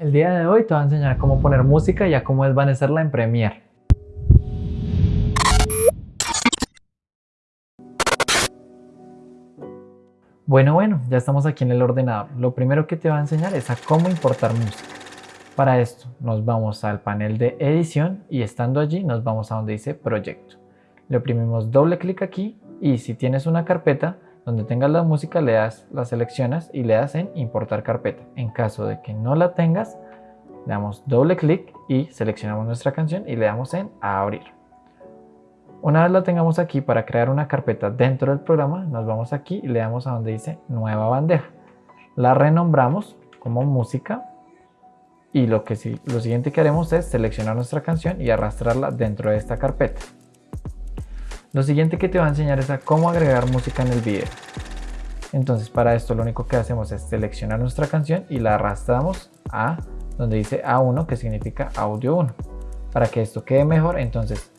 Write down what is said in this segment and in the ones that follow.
El día de hoy te voy a enseñar cómo poner música y a cómo desvanecerla en Premiere. Bueno, bueno, ya estamos aquí en el ordenador. Lo primero que te voy a enseñar es a cómo importar música. Para esto nos vamos al panel de edición y estando allí nos vamos a donde dice proyecto. Le oprimimos doble clic aquí y si tienes una carpeta donde tengas la música le das, la seleccionas y le das en importar carpeta. En caso de que no la tengas, le damos doble clic y seleccionamos nuestra canción y le damos en abrir. Una vez la tengamos aquí para crear una carpeta dentro del programa, nos vamos aquí y le damos a donde dice nueva bandeja. La renombramos como música y lo, que, lo siguiente que haremos es seleccionar nuestra canción y arrastrarla dentro de esta carpeta. Lo siguiente que te va a enseñar es a cómo agregar música en el video. Entonces para esto lo único que hacemos es seleccionar nuestra canción y la arrastramos a donde dice A1 que significa audio 1. Para que esto quede mejor entonces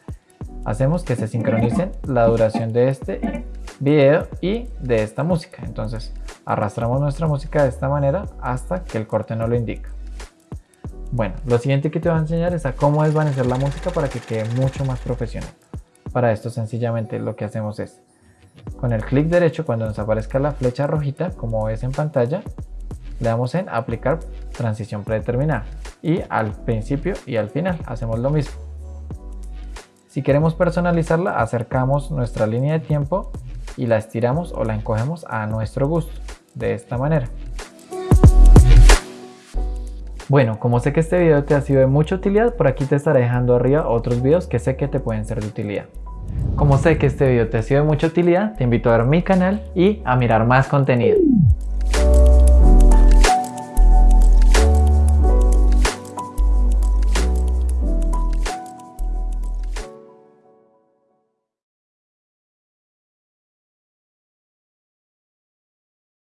hacemos que se sincronicen la duración de este video y de esta música. Entonces arrastramos nuestra música de esta manera hasta que el corte no lo indica. Bueno, lo siguiente que te voy a enseñar es a cómo desvanecer la música para que quede mucho más profesional. Para esto sencillamente lo que hacemos es, con el clic derecho cuando nos aparezca la flecha rojita, como ves en pantalla, le damos en aplicar transición predeterminada y al principio y al final hacemos lo mismo. Si queremos personalizarla, acercamos nuestra línea de tiempo y la estiramos o la encogemos a nuestro gusto, de esta manera. Bueno, como sé que este video te ha sido de mucha utilidad, por aquí te estaré dejando arriba otros videos que sé que te pueden ser de utilidad. Como sé que este video te ha sido de mucha utilidad, te invito a ver mi canal y a mirar más contenido.